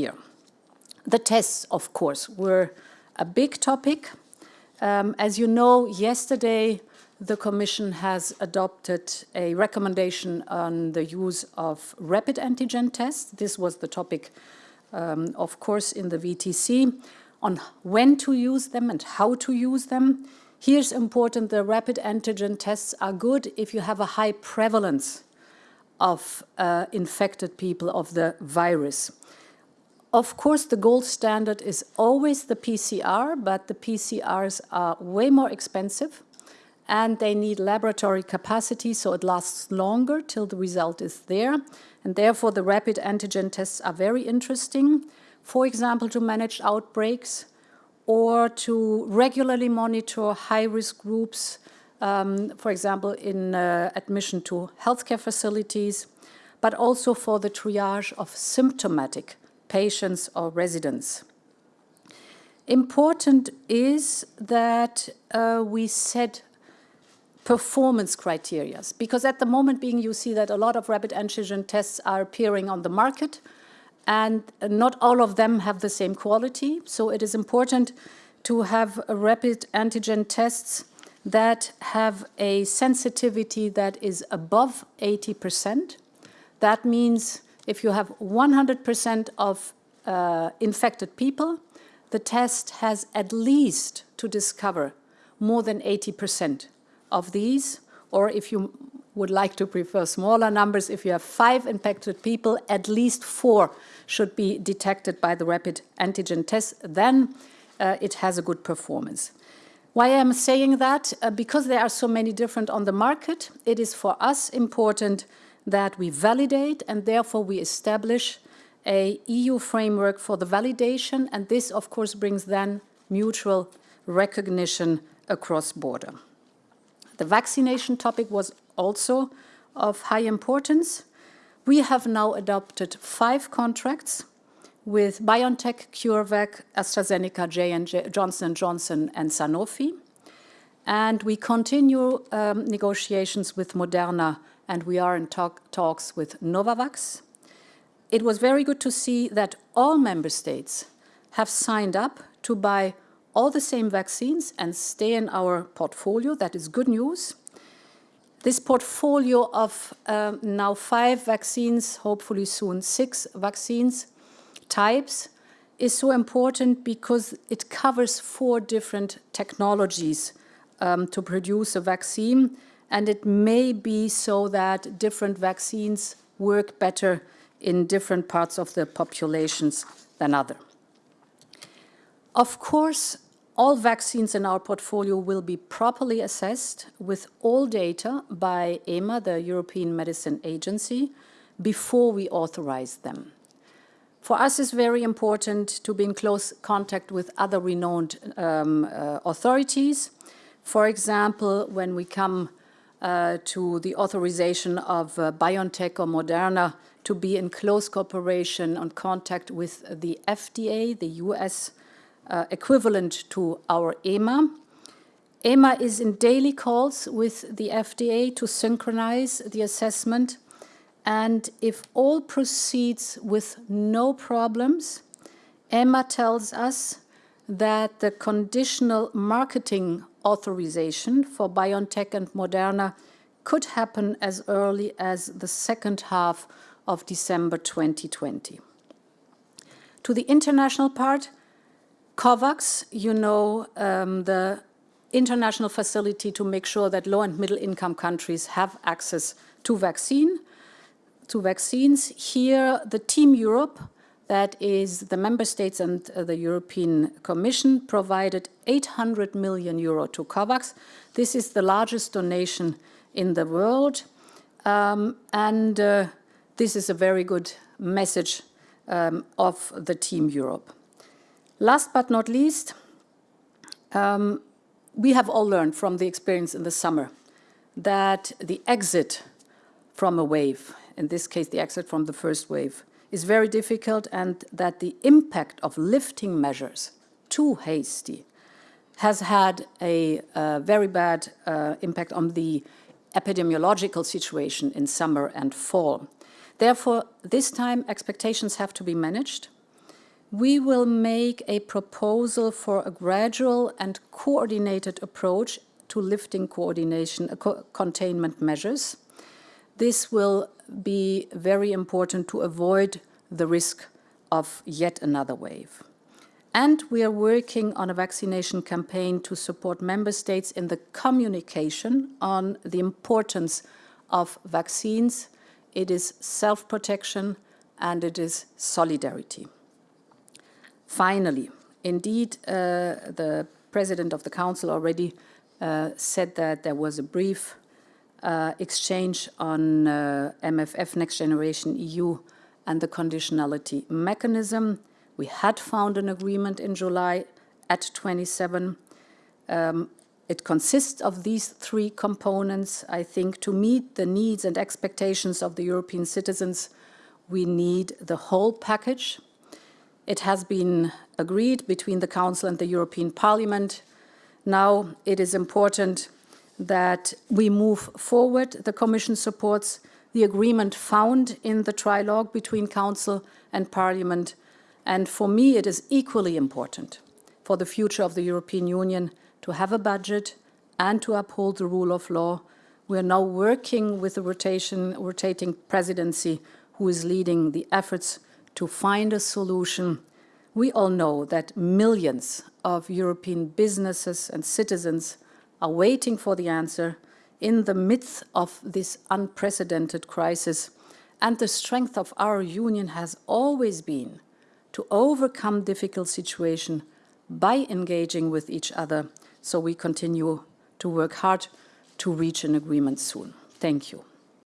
year. The tests, of course, were a big topic. Um, as you know, yesterday the Commission has adopted a recommendation on the use of rapid antigen tests. This was the topic, um, of course, in the VTC, on when to use them and how to use them. Here's important, the rapid antigen tests are good if you have a high prevalence of uh, infected people of the virus. Of course, the gold standard is always the PCR, but the PCRs are way more expensive and they need laboratory capacity so it lasts longer till the result is there. And therefore the rapid antigen tests are very interesting, for example, to manage outbreaks or to regularly monitor high-risk groups, um, for example, in uh, admission to healthcare facilities, but also for the triage of symptomatic patients or residents. Important is that uh, we set performance criteria. Because at the moment being, you see that a lot of rapid antigen tests are appearing on the market and not all of them have the same quality. So it is important to have rapid antigen tests that have a sensitivity that is above 80%. That means if you have 100% of uh, infected people, the test has at least to discover more than 80% of these, or if you would like to prefer smaller numbers, if you have five infected people, at least four should be detected by the rapid antigen test, then uh, it has a good performance. Why I'm saying that? Uh, because there are so many different on the market, it is for us important that we validate and therefore we establish a EU framework for the validation and this of course brings then mutual recognition across border. The vaccination topic was also of high importance. We have now adopted five contracts with BioNTech, CureVac, AstraZeneca, J&J, Johnson Johnson and Sanofi. And we continue um, negotiations with Moderna and we are in talk, talks with Novavax. It was very good to see that all member states have signed up to buy all the same vaccines and stay in our portfolio. That is good news. This portfolio of um, now five vaccines, hopefully soon six vaccines types, is so important because it covers four different technologies um, to produce a vaccine. And it may be so that different vaccines work better in different parts of the populations than other. Of course, all vaccines in our portfolio will be properly assessed with all data by EMA, the European Medicine Agency, before we authorize them. For us, it's very important to be in close contact with other renowned um, uh, authorities. For example, when we come uh, to the authorization of uh, BioNTech or Moderna to be in close cooperation and contact with the FDA, the US uh, equivalent to our EMA. EMA is in daily calls with the FDA to synchronize the assessment and if all proceeds with no problems, EMA tells us that the conditional marketing authorization for BioNTech and Moderna could happen as early as the second half of December 2020. To the international part, COVAX, you know, um, the international facility to make sure that low and middle income countries have access to vaccine, to vaccines. Here, the Team Europe, that is the member states and uh, the European Commission, provided 800 million euro to COVAX. This is the largest donation in the world. Um, and uh, this is a very good message um, of the Team Europe. Last but not least, um, we have all learned from the experience in the summer that the exit from a wave, in this case the exit from the first wave, is very difficult and that the impact of lifting measures too hasty has had a uh, very bad uh, impact on the epidemiological situation in summer and fall. Therefore, this time expectations have to be managed we will make a proposal for a gradual and coordinated approach to lifting coordination uh, co containment measures. This will be very important to avoid the risk of yet another wave. And we are working on a vaccination campaign to support member states in the communication on the importance of vaccines. It is self-protection and it is solidarity. Finally, indeed, uh, the President of the Council already uh, said that there was a brief uh, exchange on uh, MFF Next Generation EU and the conditionality mechanism. We had found an agreement in July at 27. Um, it consists of these three components. I think to meet the needs and expectations of the European citizens, we need the whole package it has been agreed between the Council and the European Parliament. Now it is important that we move forward. The Commission supports the agreement found in the trilogue between Council and Parliament. And for me, it is equally important for the future of the European Union to have a budget and to uphold the rule of law. We are now working with the rotation, rotating presidency who is leading the efforts to find a solution. We all know that millions of European businesses and citizens are waiting for the answer in the midst of this unprecedented crisis. And the strength of our union has always been to overcome difficult situations by engaging with each other. So we continue to work hard to reach an agreement soon. Thank you.